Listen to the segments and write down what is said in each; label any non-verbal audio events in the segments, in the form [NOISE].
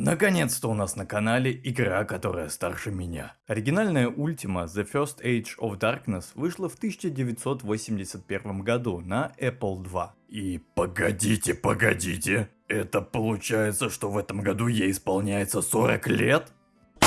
Наконец-то у нас на канале игра, которая старше меня. Оригинальная Ultima The First Age of Darkness вышла в 1981 году на Apple II. И погодите, погодите, это получается, что в этом году ей исполняется 40 лет?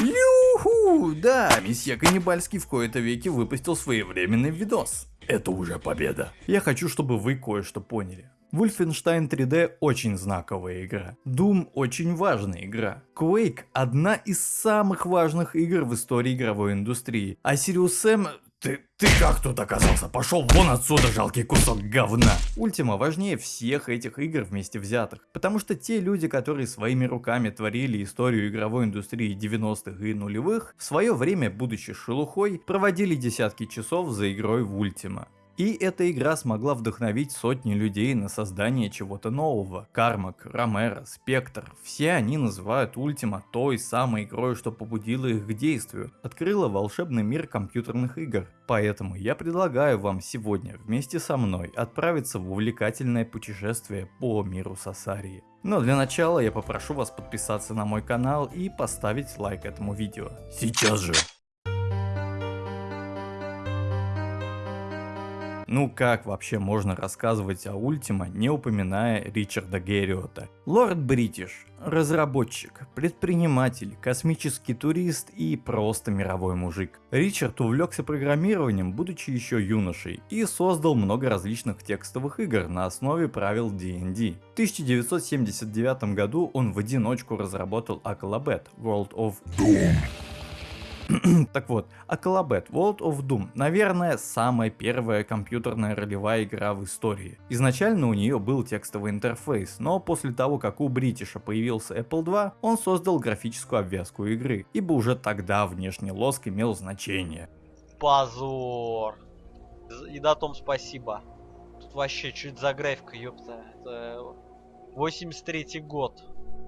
Юху! Да, месье Каннибальский в кои-то веки выпустил своевременный видос. Это уже победа. Я хочу, чтобы вы кое-что поняли. Wolfenstein 3D очень знаковая игра. Doom очень важная игра. Quake одна из самых важных игр в истории игровой индустрии. А Sirius Sam ты, ты как тут оказался? Пошел вон отсюда, жалкий кусок говна. Ультима важнее всех этих игр вместе взятых. Потому что те люди, которые своими руками творили историю игровой индустрии 90-х и нулевых, в свое время, будучи шелухой, проводили десятки часов за игрой в Ультима. И эта игра смогла вдохновить сотни людей на создание чего-то нового. Кармак, Ромеро, Спектр, все они называют Ультима той самой игрой, что побудило их к действию, открыла волшебный мир компьютерных игр. Поэтому я предлагаю вам сегодня вместе со мной отправиться в увлекательное путешествие по миру Сасарии. Но для начала я попрошу вас подписаться на мой канал и поставить лайк этому видео. Сейчас же! Ну как вообще можно рассказывать о Ультима, не упоминая Ричарда Герриота? Лорд Бритиш, разработчик, предприниматель, космический турист и просто мировой мужик. Ричард увлекся программированием, будучи еще юношей, и создал много различных текстовых игр на основе правил D&D. В 1979 году он в одиночку разработал Acalabet World of Doom [CLEARS THROAT] так вот, Акалабет World of Doom, наверное, самая первая компьютерная ролевая игра в истории. Изначально у нее был текстовый интерфейс, но после того, как у Бритиша появился Apple II, он создал графическую обвязку игры, ибо уже тогда внешний лоск имел значение. Позор. И на том спасибо. Тут вообще, чуть за графика, ёпта. Это 83 год.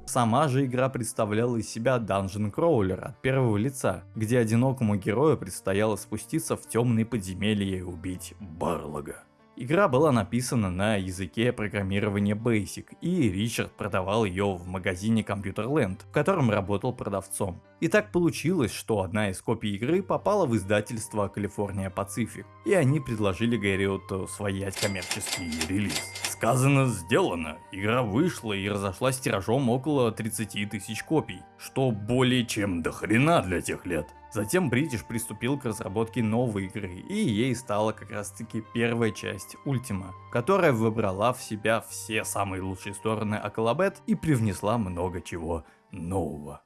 Сама же игра представляла из себя данжен кроулер от первого лица, где одинокому герою предстояло спуститься в темные подземелья и убить Барлога. Игра была написана на языке программирования Basic, и Ричард продавал ее в магазине Computerland, в котором работал продавцом. И так получилось, что одна из копий игры попала в издательство California Pacific, и они предложили Гэриоту своять коммерческий релиз. Сказано, сделано. Игра вышла и разошлась тиражом около 30 тысяч копий, что более чем до хрена для тех лет. Затем British приступил к разработке новой игры, и ей стала как раз таки первая часть Ultima, которая выбрала в себя все самые лучшие стороны Акалабет и привнесла много чего нового.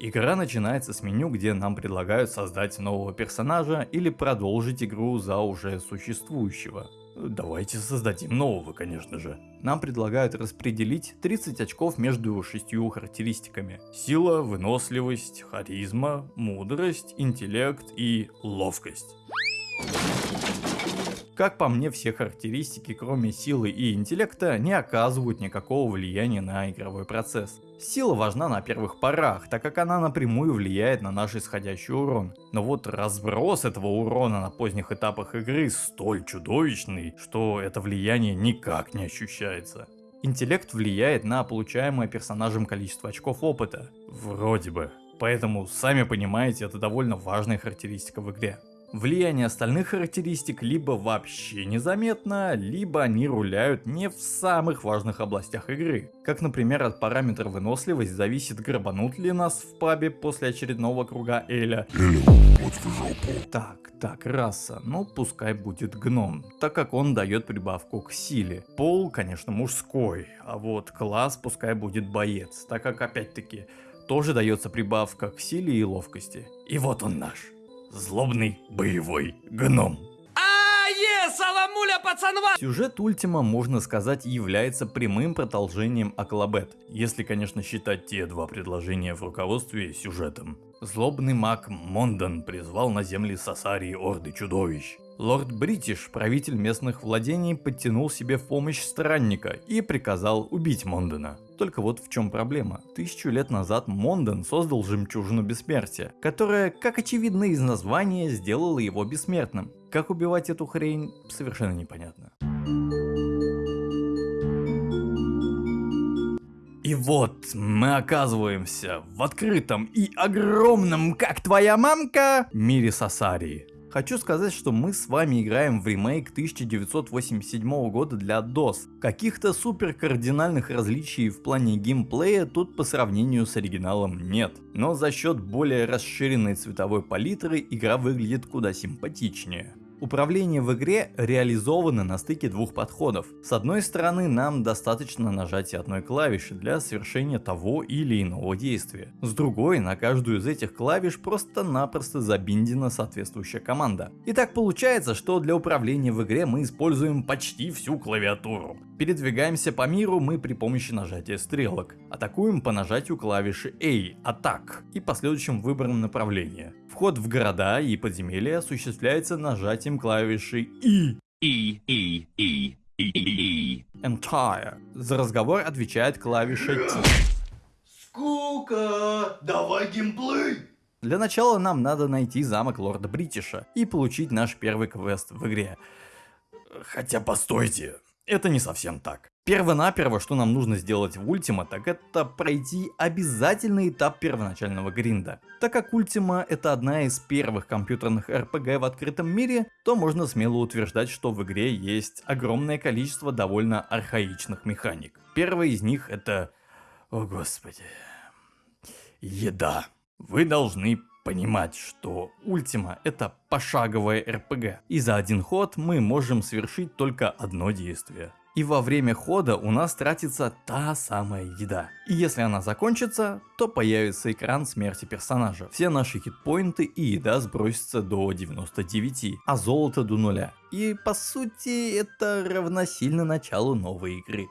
Игра начинается с меню, где нам предлагают создать нового персонажа или продолжить игру за уже существующего. Давайте создадим нового, конечно же. Нам предлагают распределить 30 очков между шестью характеристиками. Сила, выносливость, харизма, мудрость, интеллект и ловкость. Как по мне, все характеристики, кроме силы и интеллекта, не оказывают никакого влияния на игровой процесс. Сила важна на первых порах, так как она напрямую влияет на наш исходящий урон. Но вот разброс этого урона на поздних этапах игры столь чудовищный, что это влияние никак не ощущается. Интеллект влияет на получаемое персонажем количество очков опыта. Вроде бы. Поэтому, сами понимаете, это довольно важная характеристика в игре. Влияние остальных характеристик либо вообще незаметно, либо они руляют не в самых важных областях игры. Как например от параметра выносливость зависит грабанут ли нас в пабе после очередного круга Эля. Так, так, раса, ну пускай будет гном, так как он дает прибавку к силе. Пол, конечно, мужской, а вот класс пускай будет боец, так как опять-таки тоже дается прибавка к силе и ловкости. И вот он наш злобный боевой гном. Сюжет Ultima, можно сказать, является прямым продолжением Akalabeth, если, конечно, считать те два предложения в руководстве сюжетом. Злобный маг Мондан призвал на земли Сасарии орды чудовищ. Лорд Бритиш, правитель местных владений, подтянул себе в помощь странника и приказал убить Мондена. Только вот в чем проблема. Тысячу лет назад Монден создал жемчужину бессмертия, которая, как очевидно из названия, сделала его бессмертным. Как убивать эту хрень, совершенно непонятно. И вот мы оказываемся в открытом и огромном, как твоя мамка, мире Сасарии. Хочу сказать, что мы с вами играем в ремейк 1987 года для DOS. Каких-то супер кардинальных различий в плане геймплея тут по сравнению с оригиналом нет. Но за счет более расширенной цветовой палитры игра выглядит куда симпатичнее. Управление в игре реализовано на стыке двух подходов. С одной стороны, нам достаточно нажатия одной клавиши для совершения того или иного действия. С другой, на каждую из этих клавиш просто-напросто забиндена соответствующая команда. И так получается, что для управления в игре мы используем почти всю клавиатуру. Передвигаемся по миру мы при помощи нажатия стрелок. Атакуем по нажатию клавиши A, атак, и последующим выбором направления. Вход в города и подземелья осуществляется нажатием клавиши E. E E E E E. Entire. За разговор отвечает клавиша T. Скука! Давай геймплей! Для начала нам надо найти замок лорда Бритиша и получить наш первый квест в игре. Хотя постойте, это не совсем так. Первонаперво, что нам нужно сделать в Ультима, так это пройти обязательный этап первоначального гринда. Так как Ультима это одна из первых компьютерных RPG в открытом мире, то можно смело утверждать, что в игре есть огромное количество довольно архаичных механик. Первая из них это... О господи... Еда. Вы должны понимать, что Ультима это пошаговая РПГ, и за один ход мы можем совершить только одно действие. И во время хода у нас тратится та самая еда. И если она закончится, то появится экран смерти персонажа. Все наши хитпоинты и еда сбросятся до 99, а золото до нуля. И по сути это равносильно началу новой игры.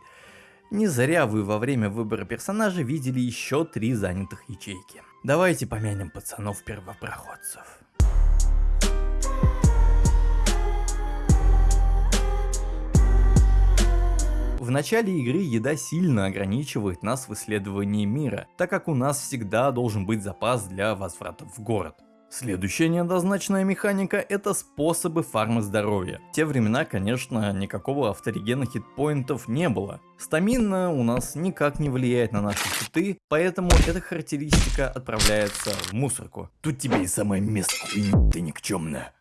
Не зря вы во время выбора персонажа видели еще три занятых ячейки. Давайте помянем пацанов-первопроходцев. В начале игры еда сильно ограничивает нас в исследовании мира, так как у нас всегда должен быть запас для возврата в город. Следующая неоднозначная механика это способы фармы здоровья. В те времена, конечно, никакого авторегена хитпоинтов не было. Стамина у нас никак не влияет на наши хиты, поэтому эта характеристика отправляется в мусорку. Тут тебе и самое место, ты никчемная.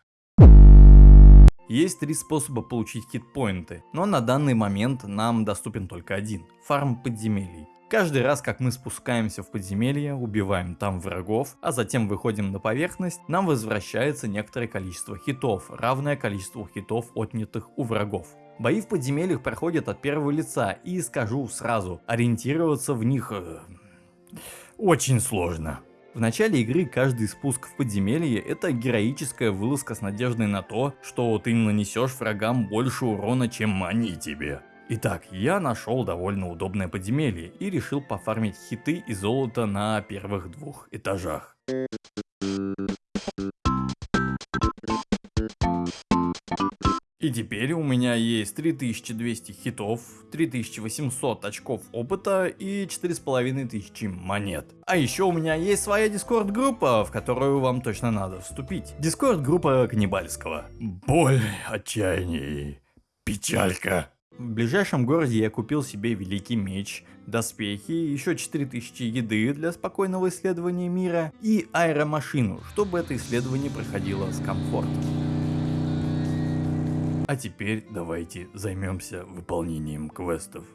Есть три способа получить хитпоинты, но на данный момент нам доступен только один – фарм подземелий. Каждый раз, как мы спускаемся в подземелье, убиваем там врагов, а затем выходим на поверхность, нам возвращается некоторое количество хитов, равное количеству хитов, отнятых у врагов. Бои в подземельях проходят от первого лица, и скажу сразу, ориентироваться в них э, очень сложно. В начале игры каждый спуск в подземелье это героическая вылазка с надеждой на то, что ты нанесешь врагам больше урона, чем они тебе. Итак, я нашел довольно удобное подземелье и решил пофармить хиты и золото на первых двух этажах. И теперь у меня есть 3200 хитов, 3800 очков опыта и 4500 монет. А еще у меня есть своя дискорд группа, в которую вам точно надо вступить. Дискорд группа Каннибальского. Боль, отчаяние, печалька. В ближайшем городе я купил себе великий меч, доспехи, еще 4000 еды для спокойного исследования мира и аэромашину, чтобы это исследование проходило с комфортом. А теперь давайте займемся выполнением квестов.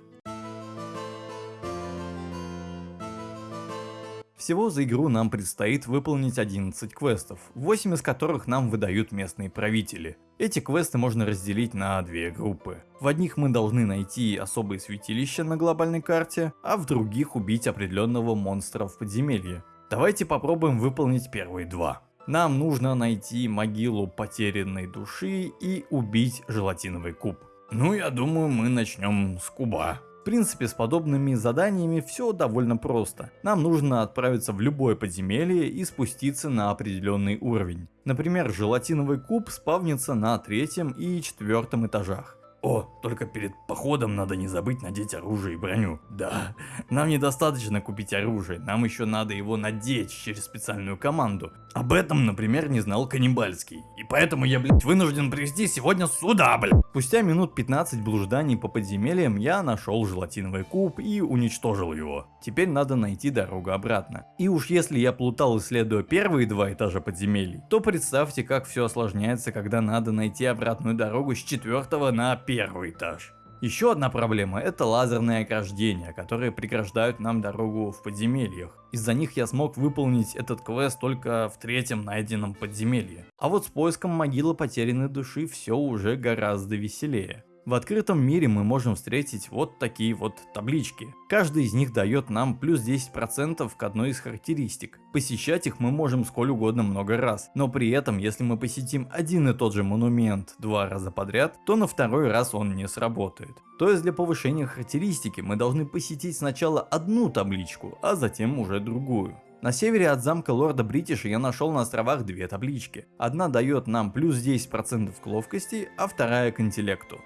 Всего за игру нам предстоит выполнить 11 квестов, 8 из которых нам выдают местные правители. Эти квесты можно разделить на две группы. В одних мы должны найти особые святилища на глобальной карте, а в других убить определенного монстра в подземелье. Давайте попробуем выполнить первые два. Нам нужно найти могилу потерянной души и убить желатиновый куб. Ну я думаю мы начнем с куба. В принципе, с подобными заданиями все довольно просто. Нам нужно отправиться в любое подземелье и спуститься на определенный уровень. Например, желатиновый куб спавнится на третьем и четвертом этажах. О, только перед походом надо не забыть надеть оружие и броню. Да, нам недостаточно купить оружие, нам еще надо его надеть через специальную команду. Об этом, например, не знал Каннибальский. И поэтому я, блядь, вынужден привести сегодня сюда, блядь. Спустя минут 15 блужданий по подземельям я нашел желатиновый куб и уничтожил его. Теперь надо найти дорогу обратно. И уж если я плутал исследуя первые два этажа подземелий, то представьте как все осложняется, когда надо найти обратную дорогу с четвертого на первый этаж. Еще одна проблема это лазерные ограждения, которые преграждают нам дорогу в подземельях. Из-за них я смог выполнить этот квест только в третьем найденном подземелье. А вот с поиском могилы потерянной души все уже гораздо веселее. В открытом мире мы можем встретить вот такие вот таблички. Каждый из них дает нам плюс 10% к одной из характеристик. Посещать их мы можем сколь угодно много раз, но при этом если мы посетим один и тот же монумент два раза подряд, то на второй раз он не сработает. То есть для повышения характеристики мы должны посетить сначала одну табличку, а затем уже другую. На севере от замка лорда Бритиша я нашел на островах две таблички. Одна дает нам плюс 10% к ловкости, а вторая к интеллекту.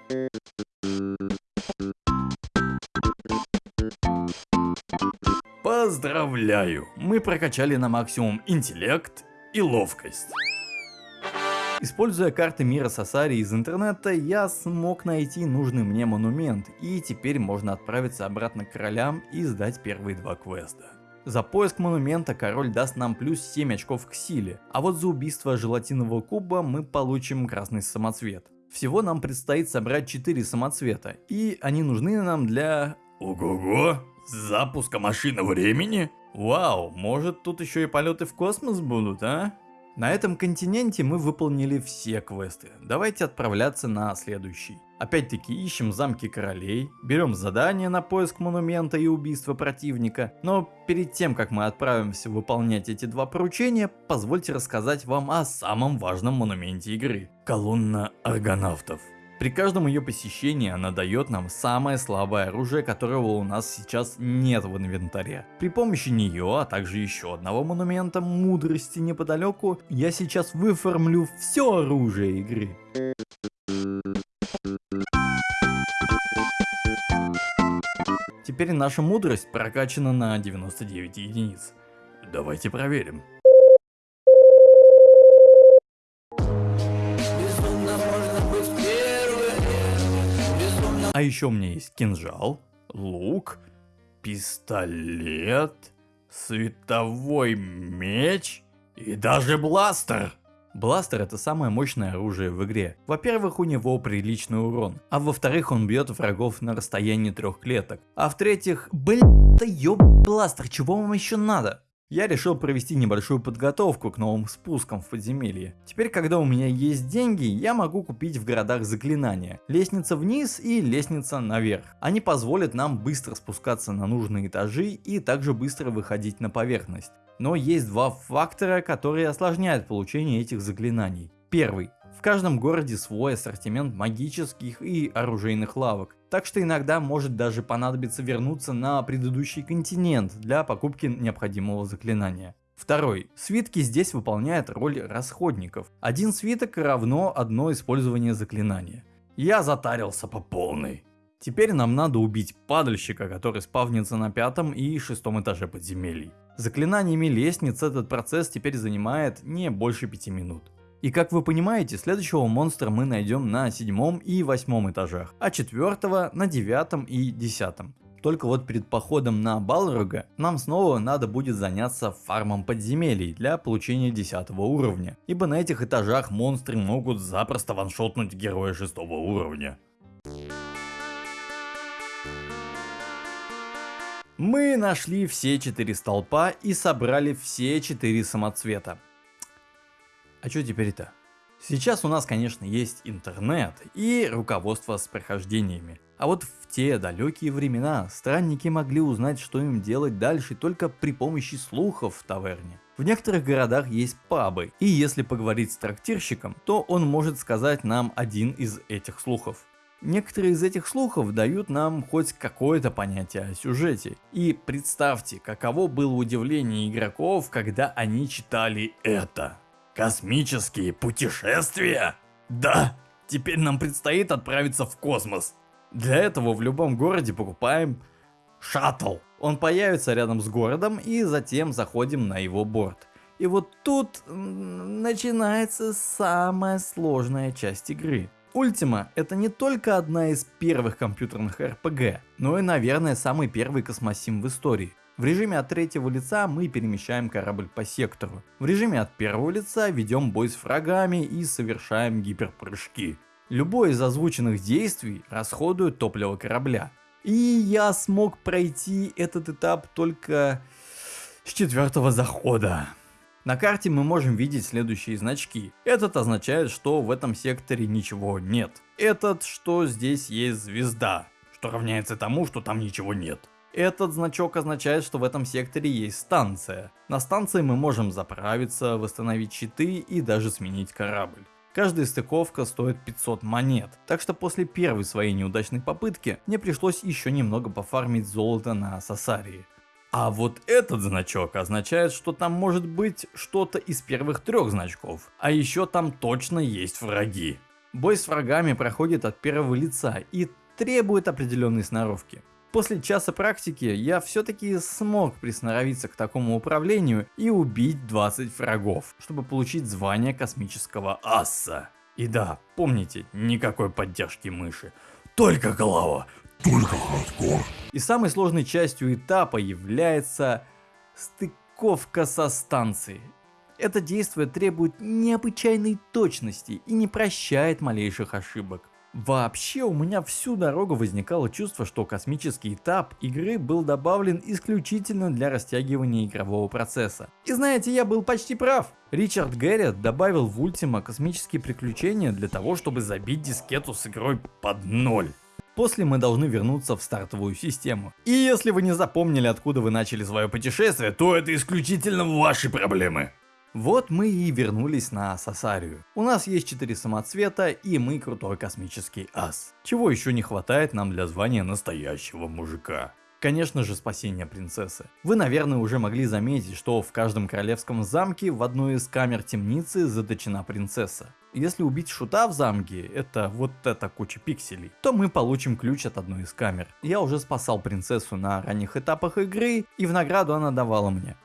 Поздравляю, мы прокачали на максимум интеллект и ловкость. Используя карты мира Сасари из интернета, я смог найти нужный мне монумент, и теперь можно отправиться обратно к королям и сдать первые два квеста. За поиск монумента король даст нам плюс 7 очков к силе, а вот за убийство желатинового куба мы получим красный самоцвет. Всего нам предстоит собрать 4 самоцвета, и они нужны нам для... Ого-го! Запуска машины времени? Вау, может тут еще и полеты в космос будут, а? На этом континенте мы выполнили все квесты. Давайте отправляться на следующий. Опять-таки ищем замки королей, берем задание на поиск монумента и убийство противника. Но перед тем, как мы отправимся выполнять эти два поручения, позвольте рассказать вам о самом важном монументе игры. Колонна аргонавтов. При каждом ее посещении она дает нам самое слабое оружие, которого у нас сейчас нет в инвентаре. При помощи нее, а также еще одного монумента мудрости неподалеку, я сейчас выформлю все оружие игры. Теперь наша мудрость прокачана на 99 единиц. Давайте проверим. А еще у меня есть кинжал, лук, пистолет, световой меч и даже бластер. Бластер это самое мощное оружие в игре. Во-первых, у него приличный урон, а во-вторых, он бьет врагов на расстоянии трех клеток. А в-третьих, блин, да ёб бластер, чего вам еще надо? Я решил провести небольшую подготовку к новым спускам в подземелье. Теперь, когда у меня есть деньги, я могу купить в городах заклинания. Лестница вниз и лестница наверх. Они позволят нам быстро спускаться на нужные этажи и также быстро выходить на поверхность. Но есть два фактора, которые осложняют получение этих заклинаний. Первый. В каждом городе свой ассортимент магических и оружейных лавок. Так что иногда может даже понадобиться вернуться на предыдущий континент для покупки необходимого заклинания. Второй. Свитки здесь выполняют роль расходников. Один свиток равно одно использование заклинания. Я затарился по полной. Теперь нам надо убить падальщика, который спавнится на пятом и шестом этаже подземелий. Заклинаниями лестниц этот процесс теперь занимает не больше пяти минут. И как вы понимаете, следующего монстра мы найдем на седьмом и восьмом этажах, а четвертого на девятом и десятом. Только вот перед походом на Балрога нам снова надо будет заняться фармом подземелий для получения 10 уровня, ибо на этих этажах монстры могут запросто ваншотнуть героя 6 уровня. Мы нашли все четыре столпа и собрали все четыре самоцвета. А что теперь-то? Сейчас у нас, конечно, есть интернет и руководство с прохождениями. А вот в те далекие времена странники могли узнать, что им делать дальше только при помощи слухов в таверне. В некоторых городах есть пабы, и если поговорить с трактирщиком, то он может сказать нам один из этих слухов. Некоторые из этих слухов дают нам хоть какое-то понятие о сюжете. И представьте, каково было удивление игроков, когда они читали это. Космические путешествия? Да, Теперь нам предстоит отправиться в космос. Для этого в любом городе покупаем шаттл. Он появится рядом с городом и затем заходим на его борт. И вот тут начинается самая сложная часть игры. Ultima это не только одна из первых компьютерных RPG, но и наверное самый первый космосим в истории. В режиме от третьего лица мы перемещаем корабль по сектору. В режиме от первого лица ведем бой с врагами и совершаем гиперпрыжки. Любое из озвученных действий расходует топливо корабля. И я смог пройти этот этап только с четвертого захода. На карте мы можем видеть следующие значки. Этот означает, что в этом секторе ничего нет. Этот, что здесь есть звезда, что равняется тому, что там ничего нет. Этот значок означает, что в этом секторе есть станция. На станции мы можем заправиться, восстановить щиты и даже сменить корабль. Каждая стыковка стоит 500 монет, так что после первой своей неудачной попытки мне пришлось еще немного пофармить золото на Сасарии. А вот этот значок означает, что там может быть что-то из первых трех значков. А еще там точно есть враги. Бой с врагами проходит от первого лица и требует определенной сноровки. После часа практики я все-таки смог присноровиться к такому управлению и убить 20 врагов, чтобы получить звание космического асса. И да, помните, никакой поддержки мыши, только клава, только хардкор. И самой сложной частью этапа является стыковка со станцией. Это действие требует необычайной точности и не прощает малейших ошибок. Вообще у меня всю дорогу возникало чувство, что космический этап игры был добавлен исключительно для растягивания игрового процесса. И знаете, я был почти прав. Ричард Гэрриот добавил в Ultima космические приключения для того, чтобы забить дискету с игрой под ноль. После мы должны вернуться в стартовую систему. И если вы не запомнили, откуда вы начали свое путешествие, то это исключительно ваши проблемы. Вот мы и вернулись на Сасарию. У нас есть 4 самоцвета и мы крутой космический ас. Чего еще не хватает нам для звания настоящего мужика. Конечно же спасение принцессы. Вы наверное уже могли заметить, что в каждом королевском замке в одной из камер темницы заточена принцесса. Если убить шута в замке, это вот эта куча пикселей, то мы получим ключ от одной из камер. Я уже спасал принцессу на ранних этапах игры, и в награду она давала мне.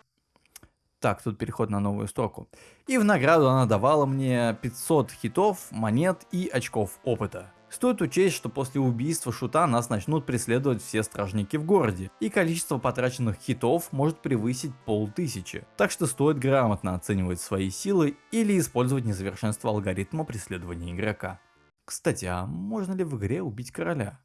Так, тут переход на новую строку. И в награду она давала мне 500 хитов, монет и очков опыта. Стоит учесть, что после убийства шута нас начнут преследовать все стражники в городе, и количество потраченных хитов может превысить полтысячи. Так что стоит грамотно оценивать свои силы или использовать несовершенство алгоритма преследования игрока. Кстати, а можно ли в игре убить короля?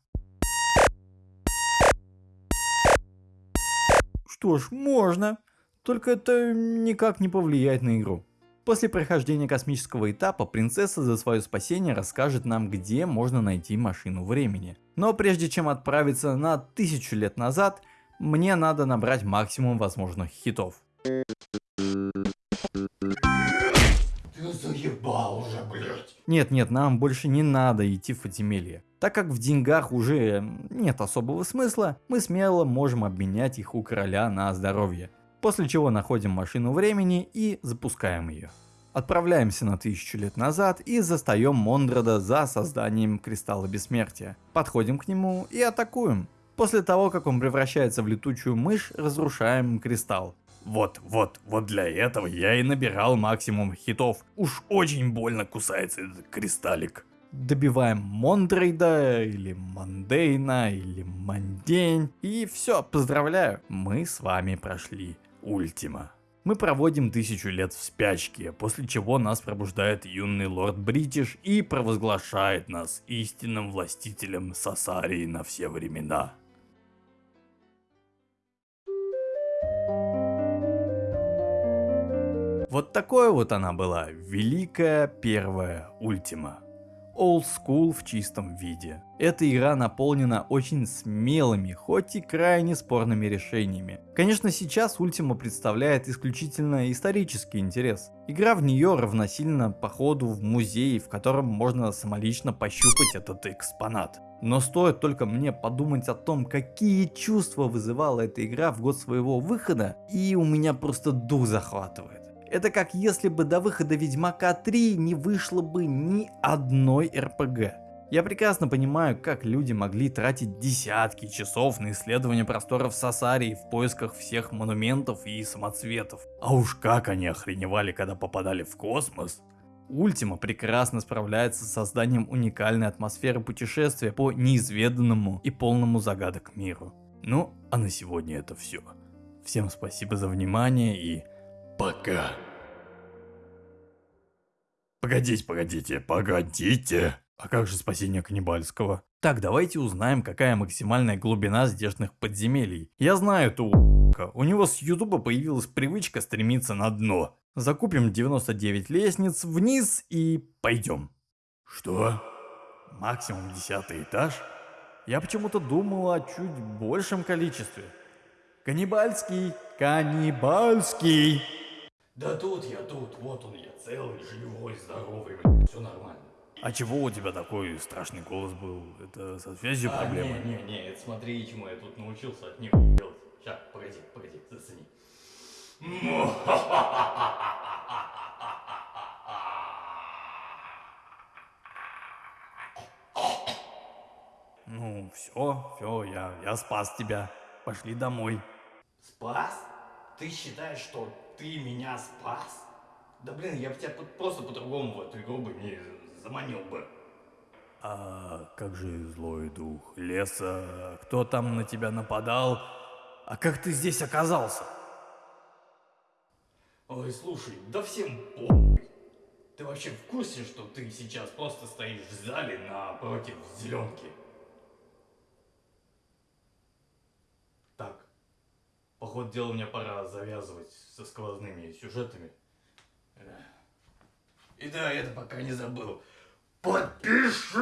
Что ж, можно. Только это никак не повлияет на игру. После прохождения космического этапа принцесса за свое спасение расскажет нам где можно найти машину времени. Но прежде чем отправиться на тысячу лет назад, мне надо набрать максимум возможных хитов. Ты заебал уже, блять. Нет, нет, нам больше не надо идти в подземелье. Так как в деньгах уже нет особого смысла, мы смело можем обменять их у короля на здоровье. После чего находим машину времени и запускаем ее. Отправляемся на тысячу лет назад и застаем Мондрода за созданием Кристалла Бессмертия. Подходим к нему и атакуем. После того, как он превращается в летучую мышь, разрушаем кристалл. Вот, вот, вот для этого я и набирал максимум хитов. Уж очень больно кусается этот кристаллик. Добиваем Мондрейда, или Мандейна, или Мандень. И все, поздравляю, мы с вами прошли Ultima. Мы проводим тысячу лет в спячке, после чего нас пробуждает юный лорд Бритиш и провозглашает нас истинным властителем Сасарии на все времена. Вот такое вот она была, великая первая Ультима old school в чистом виде. Эта игра наполнена очень смелыми, хоть и крайне спорными решениями. Конечно сейчас Ultima представляет исключительно исторический интерес. Игра в нее равносильно походу в музей, в котором можно самолично пощупать этот экспонат. Но стоит только мне подумать о том, какие чувства вызывала эта игра в год своего выхода, и у меня просто дух захватывает. Это как если бы до выхода Ведьмака 3 не вышло бы ни одной РПГ. Я прекрасно понимаю, как люди могли тратить десятки часов на исследование просторов Сасарии в поисках всех монументов и самоцветов. А уж как они охреневали, когда попадали в космос. Ультима прекрасно справляется с созданием уникальной атмосферы путешествия по неизведанному и полному загадок миру. Ну, а на сегодня это все. Всем спасибо за внимание и пока. Погодите, погодите, погодите. А как же спасение каннибальского? Так, давайте узнаем, какая максимальная глубина здешних подземелий. Я знаю эту у него с ютуба появилась привычка стремиться на дно. Закупим 99 лестниц вниз и пойдем. Что? Максимум 10 этаж? Я почему-то думал о чуть большем количестве. Каннибальский, каннибальский. Да тут я тут, вот он я, целый, живой, здоровый, все нормально. А чего у тебя такой страшный голос был? Это со связью а, проблемы? Не, не, не, это смотри, чему я тут научился от них делать. Сейчас, погоди, погоди, зацени. Ну, все, все, я, я спас тебя. Пошли домой. Спас? Ты считаешь, что ты меня спас? Да блин, я бы тебя просто по-другому в эту игру бы не заманил бы. А как же злой дух леса? Кто там на тебя нападал? А как ты здесь оказался? Ой, слушай, да всем похуй. Ты вообще в курсе, что ты сейчас просто стоишь в зале напротив зеленки? Так, походу дела мне пора завязывать со сквозными сюжетами. И да, это пока не забыл. Подпишись,